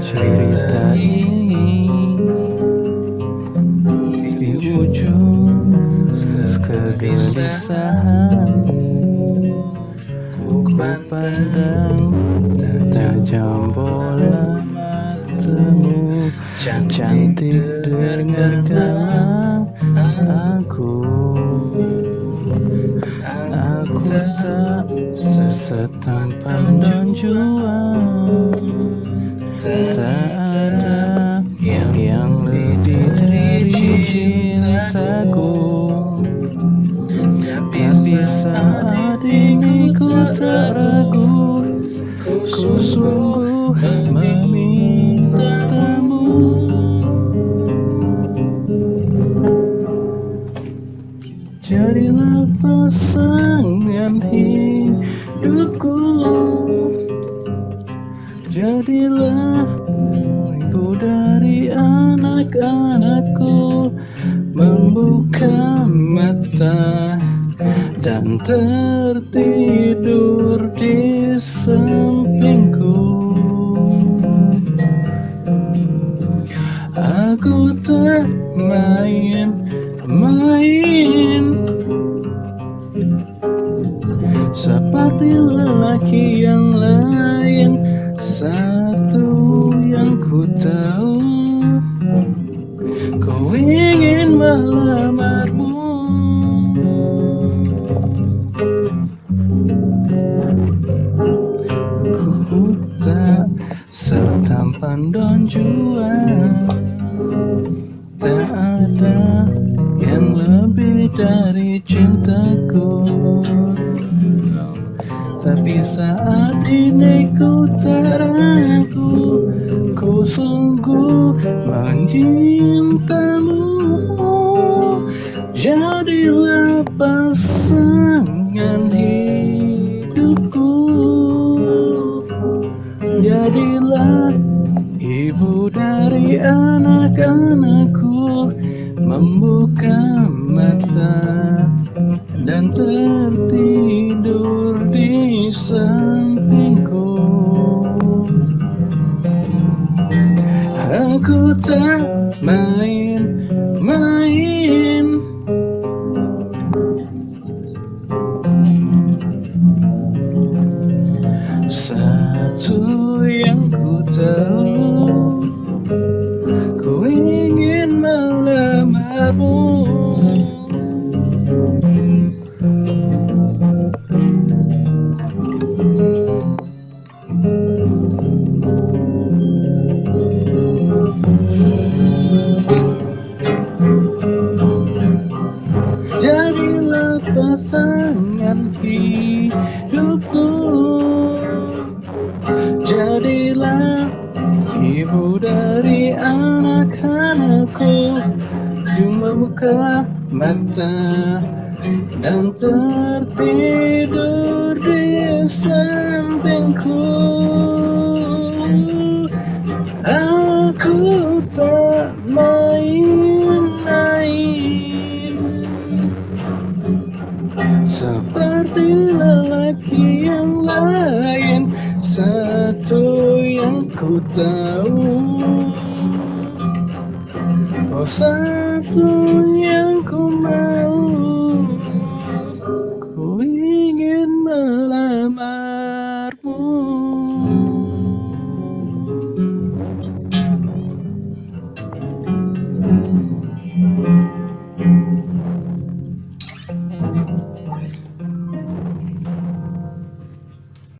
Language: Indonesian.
cerita ini di ujung kegelisahan ku pandang tajam bola matamu cantik dengarkan aku. Aku tak sesetampan dan juang Tak ada yang lebih dari cintaku Tapi saat ini ku tak ragu. Ku sungguh memintamu Jadilah pasangan hidupku. Jadilah ibu dari anak-anakku Membuka mata dan tertidur di sampingku. Aku tak main-main Seperti lelaki yang lain Satu yang ku tahu. Ku ingin melamarmu. Ku tak setampan dan jual Tak ada yang lebih dari cintaku Tapi saat ini ku tak ragu Ku sungguh mencintamu Jadilah pasangan hidupku. Jadilah ibu dari anak-anakku Membuka sampingku. Aku tak main-main. Satu yang ku tahu pasangan hidupku. Jadilah ibu dari anak-anakku. Cuma buka mata dan tertidur di sampingku. Aku tak lelaki yang lain Satu yang ku tahu. Oh satu yang ku mau